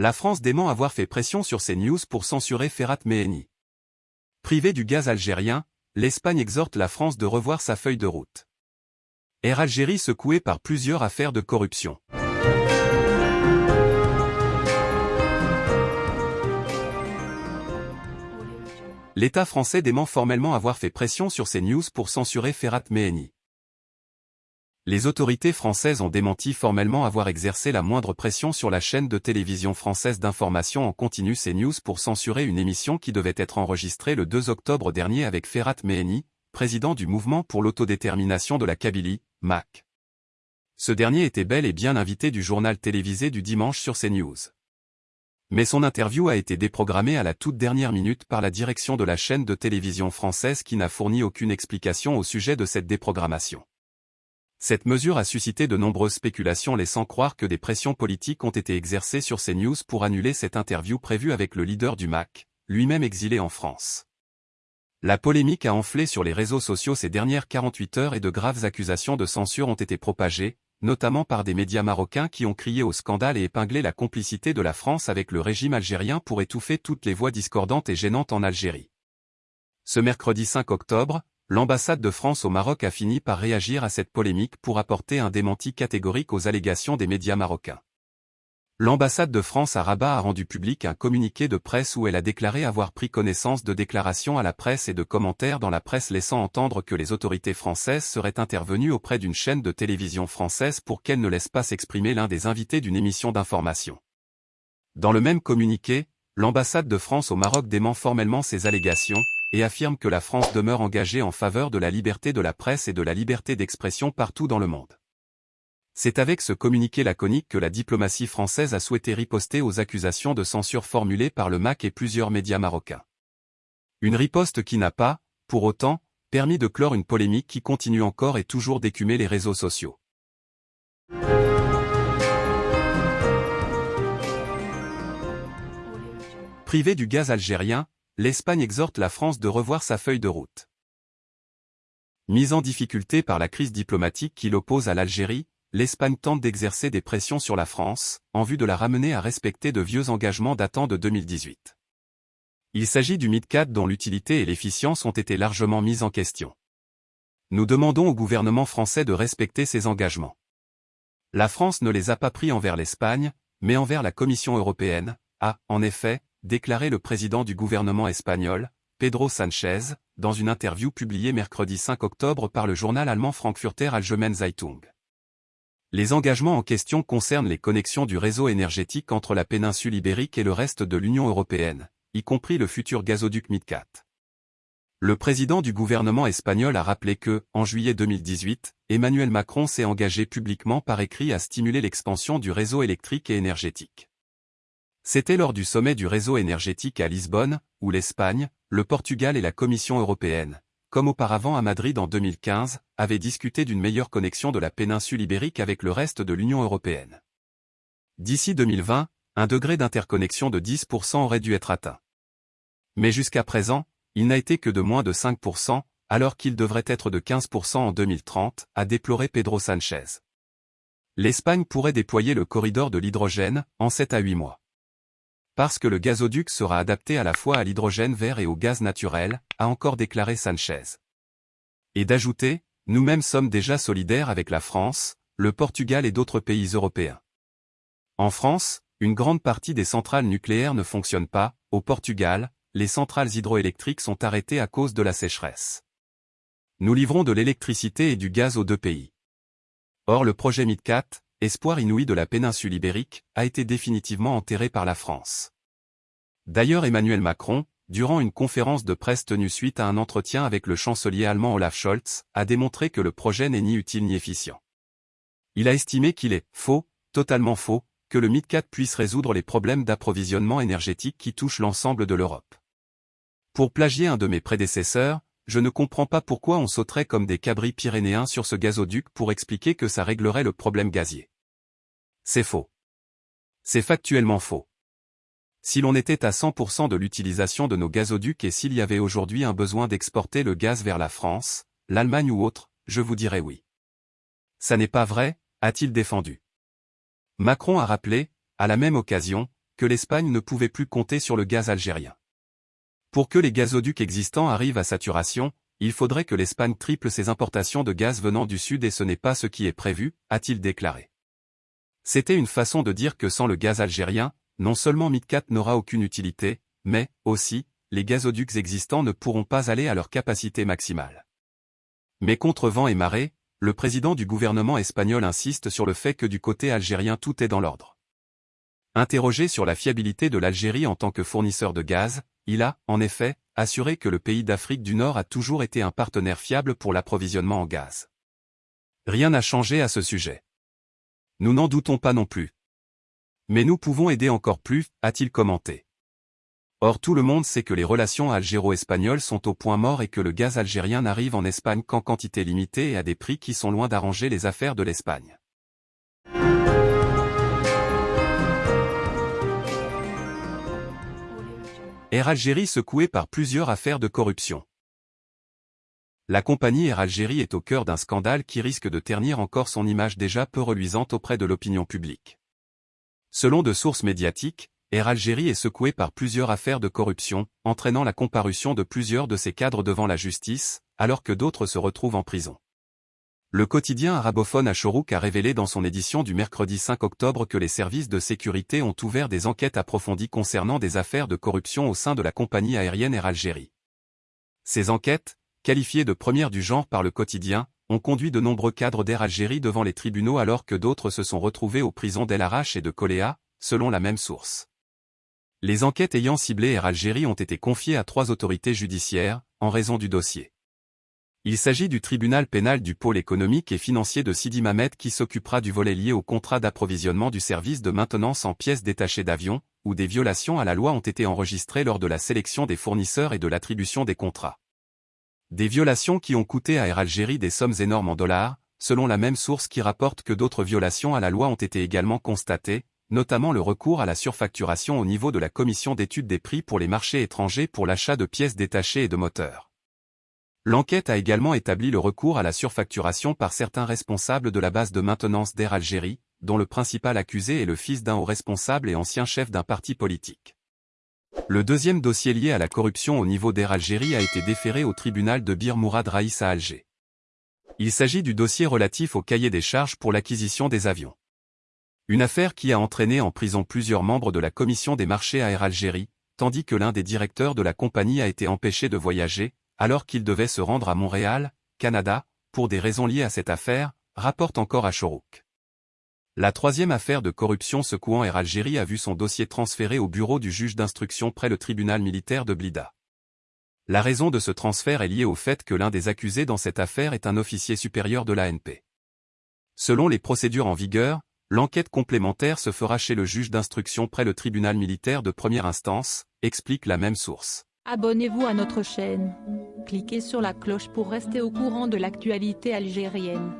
La France dément avoir fait pression sur ces news pour censurer Ferhat Meheni. Privé du gaz algérien, l'Espagne exhorte la France de revoir sa feuille de route. Air Algérie secouée par plusieurs affaires de corruption. L'État français dément formellement avoir fait pression sur ces news pour censurer Ferhat Meheni. Les autorités françaises ont démenti formellement avoir exercé la moindre pression sur la chaîne de télévision française d'information en continu CNews pour censurer une émission qui devait être enregistrée le 2 octobre dernier avec Ferhat Meheni, président du mouvement pour l'autodétermination de la Kabylie, MAC. Ce dernier était bel et bien invité du journal télévisé du dimanche sur CNews. Mais son interview a été déprogrammée à la toute dernière minute par la direction de la chaîne de télévision française qui n'a fourni aucune explication au sujet de cette déprogrammation. Cette mesure a suscité de nombreuses spéculations laissant croire que des pressions politiques ont été exercées sur CNews pour annuler cette interview prévue avec le leader du MAC, lui-même exilé en France. La polémique a enflé sur les réseaux sociaux ces dernières 48 heures et de graves accusations de censure ont été propagées, notamment par des médias marocains qui ont crié au scandale et épinglé la complicité de la France avec le régime algérien pour étouffer toutes les voix discordantes et gênantes en Algérie. Ce mercredi 5 octobre, l'ambassade de France au Maroc a fini par réagir à cette polémique pour apporter un démenti catégorique aux allégations des médias marocains. L'ambassade de France à Rabat a rendu public un communiqué de presse où elle a déclaré avoir pris connaissance de déclarations à la presse et de commentaires dans la presse laissant entendre que les autorités françaises seraient intervenues auprès d'une chaîne de télévision française pour qu'elle ne laisse pas s'exprimer l'un des invités d'une émission d'information. Dans le même communiqué, l'ambassade de France au Maroc dément formellement ces allégations, et affirme que la France demeure engagée en faveur de la liberté de la presse et de la liberté d'expression partout dans le monde. C'est avec ce communiqué laconique que la diplomatie française a souhaité riposter aux accusations de censure formulées par le MAC et plusieurs médias marocains. Une riposte qui n'a pas, pour autant, permis de clore une polémique qui continue encore et toujours d'écumer les réseaux sociaux. Privé du gaz algérien, l'Espagne exhorte la France de revoir sa feuille de route. Mise en difficulté par la crise diplomatique qui l'oppose à l'Algérie, l'Espagne tente d'exercer des pressions sur la France, en vue de la ramener à respecter de vieux engagements datant de 2018. Il s'agit du MidCat dont l'utilité et l'efficience ont été largement mises en question. Nous demandons au gouvernement français de respecter ces engagements. La France ne les a pas pris envers l'Espagne, mais envers la Commission européenne, a, en effet, déclaré le président du gouvernement espagnol, Pedro Sanchez, dans une interview publiée mercredi 5 octobre par le journal allemand Frankfurter Allgemeine Zeitung. Les engagements en question concernent les connexions du réseau énergétique entre la péninsule ibérique et le reste de l'Union européenne, y compris le futur gazoduc Midcat. Le président du gouvernement espagnol a rappelé que, en juillet 2018, Emmanuel Macron s'est engagé publiquement par écrit à stimuler l'expansion du réseau électrique et énergétique. C'était lors du sommet du réseau énergétique à Lisbonne, où l'Espagne, le Portugal et la Commission européenne, comme auparavant à Madrid en 2015, avaient discuté d'une meilleure connexion de la péninsule ibérique avec le reste de l'Union européenne. D'ici 2020, un degré d'interconnexion de 10% aurait dû être atteint. Mais jusqu'à présent, il n'a été que de moins de 5%, alors qu'il devrait être de 15% en 2030, a déploré Pedro Sanchez. L'Espagne pourrait déployer le corridor de l'hydrogène, en 7 à 8 mois. Parce que le gazoduc sera adapté à la fois à l'hydrogène vert et au gaz naturel, a encore déclaré Sanchez. Et d'ajouter, nous-mêmes sommes déjà solidaires avec la France, le Portugal et d'autres pays européens. En France, une grande partie des centrales nucléaires ne fonctionnent pas, au Portugal, les centrales hydroélectriques sont arrêtées à cause de la sécheresse. Nous livrons de l'électricité et du gaz aux deux pays. Or le projet MidCat, espoir inouï de la péninsule ibérique, a été définitivement enterré par la France. D'ailleurs Emmanuel Macron, durant une conférence de presse tenue suite à un entretien avec le chancelier allemand Olaf Scholz, a démontré que le projet n'est ni utile ni efficient. Il a estimé qu'il est faux, totalement faux, que le MidCat puisse résoudre les problèmes d'approvisionnement énergétique qui touchent l'ensemble de l'Europe. Pour plagier un de mes prédécesseurs, je ne comprends pas pourquoi on sauterait comme des cabris pyrénéens sur ce gazoduc pour expliquer que ça réglerait le problème gazier. C'est faux. C'est factuellement faux. Si l'on était à 100% de l'utilisation de nos gazoducs et s'il y avait aujourd'hui un besoin d'exporter le gaz vers la France, l'Allemagne ou autre, je vous dirais oui. Ça n'est pas vrai, a-t-il défendu. Macron a rappelé, à la même occasion, que l'Espagne ne pouvait plus compter sur le gaz algérien. Pour que les gazoducs existants arrivent à saturation, il faudrait que l'Espagne triple ses importations de gaz venant du Sud et ce n'est pas ce qui est prévu, a-t-il déclaré. C'était une façon de dire que sans le gaz algérien, non seulement MidCat n'aura aucune utilité, mais, aussi, les gazoducs existants ne pourront pas aller à leur capacité maximale. Mais contre vent et marée, le président du gouvernement espagnol insiste sur le fait que du côté algérien tout est dans l'ordre. Interrogé sur la fiabilité de l'Algérie en tant que fournisseur de gaz, il a, en effet, assuré que le pays d'Afrique du Nord a toujours été un partenaire fiable pour l'approvisionnement en gaz. Rien n'a changé à ce sujet. Nous n'en doutons pas non plus. Mais nous pouvons aider encore plus, a-t-il commenté. Or tout le monde sait que les relations algéro-espagnoles sont au point mort et que le gaz algérien n'arrive en Espagne qu'en quantité limitée et à des prix qui sont loin d'arranger les affaires de l'Espagne. Air Algérie secouée par plusieurs affaires de corruption. La compagnie Air Algérie est au cœur d'un scandale qui risque de ternir encore son image déjà peu reluisante auprès de l'opinion publique. Selon de sources médiatiques, Air Algérie est secouée par plusieurs affaires de corruption, entraînant la comparution de plusieurs de ses cadres devant la justice, alors que d'autres se retrouvent en prison. Le quotidien arabophone Ashorouk a révélé dans son édition du mercredi 5 octobre que les services de sécurité ont ouvert des enquêtes approfondies concernant des affaires de corruption au sein de la compagnie aérienne Air Algérie. Ces enquêtes, qualifiées de premières du genre par le quotidien, ont conduit de nombreux cadres d'Air Algérie devant les tribunaux alors que d'autres se sont retrouvés aux prisons d'El Arach et de Coléa, selon la même source. Les enquêtes ayant ciblé Air Algérie ont été confiées à trois autorités judiciaires, en raison du dossier. Il s'agit du tribunal pénal du pôle économique et financier de Sidi Mamet qui s'occupera du volet lié au contrat d'approvisionnement du service de maintenance en pièces détachées d'avions, où des violations à la loi ont été enregistrées lors de la sélection des fournisseurs et de l'attribution des contrats. Des violations qui ont coûté à Air Algérie des sommes énormes en dollars, selon la même source qui rapporte que d'autres violations à la loi ont été également constatées, notamment le recours à la surfacturation au niveau de la commission d'étude des prix pour les marchés étrangers pour l'achat de pièces détachées et de moteurs. L'enquête a également établi le recours à la surfacturation par certains responsables de la base de maintenance d'Air Algérie, dont le principal accusé est le fils d'un haut responsable et ancien chef d'un parti politique. Le deuxième dossier lié à la corruption au niveau d'Air Algérie a été déféré au tribunal de Bir Mourad Raïs à Alger. Il s'agit du dossier relatif au cahier des charges pour l'acquisition des avions. Une affaire qui a entraîné en prison plusieurs membres de la commission des marchés à Air Algérie, tandis que l'un des directeurs de la compagnie a été empêché de voyager, alors qu'il devait se rendre à Montréal, Canada, pour des raisons liées à cette affaire, rapporte encore à Chorouk. La troisième affaire de corruption secouant Air Algérie a vu son dossier transféré au bureau du juge d'instruction près le tribunal militaire de Blida. La raison de ce transfert est liée au fait que l'un des accusés dans cette affaire est un officier supérieur de l'ANP. Selon les procédures en vigueur, L'enquête complémentaire se fera chez le juge d'instruction près le tribunal militaire de première instance, explique la même source. Abonnez-vous à notre chaîne. Cliquez sur la cloche pour rester au courant de l'actualité algérienne.